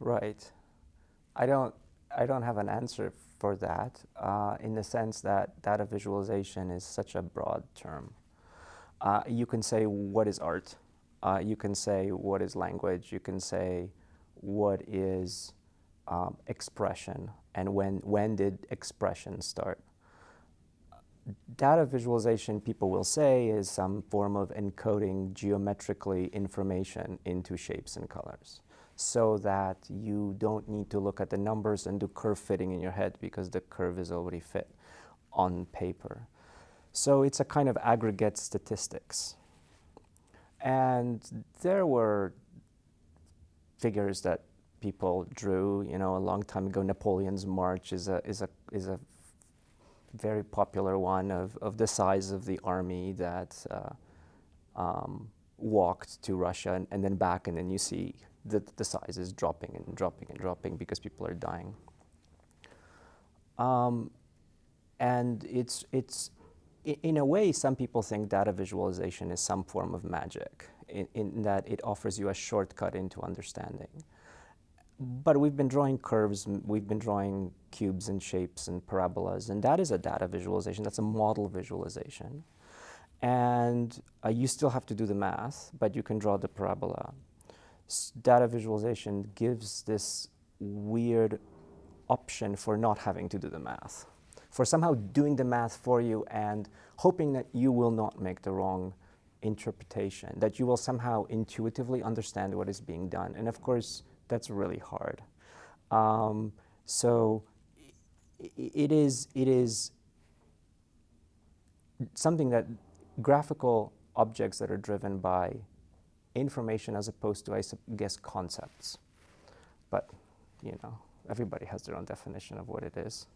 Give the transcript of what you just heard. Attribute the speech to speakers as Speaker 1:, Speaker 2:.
Speaker 1: Right. I don't, I don't have an answer for that uh, in the sense that data visualization is such a broad term. Uh, you can say, what is art? Uh, you can say, what is language? You can say, what is um, expression? And when, when did expression start? Data visualization, people will say, is some form of encoding geometrically information into shapes and colors so that you don't need to look at the numbers and do curve fitting in your head because the curve is already fit on paper. So it's a kind of aggregate statistics. And there were figures that people drew, you know, a long time ago. Napoleon's March is a, is a, is a very popular one of, of the size of the army that uh, um, walked to Russia and, and, then back, and then you see the, the size is dropping and dropping and dropping because people are dying. Um, and it's, it's, in a way, some people think data visualization is some form of magic, in, in, that it offers you a shortcut into understanding. But we've been drawing curves, we've been drawing cubes and shapes and parabolas, and that is a data visualization, that's a model visualization. And uh, you still have to do the math, but you can draw the parabola data visualization gives this weird option for not having to do the math, for somehow doing the math for you and hoping that you will not make the wrong interpretation, that you will somehow intuitively understand what is being done. And of course, that's really hard. Um, so it is, it is something that graphical objects that are driven by information as opposed to, I guess, concepts. But, you know, everybody has their own definition of what it is.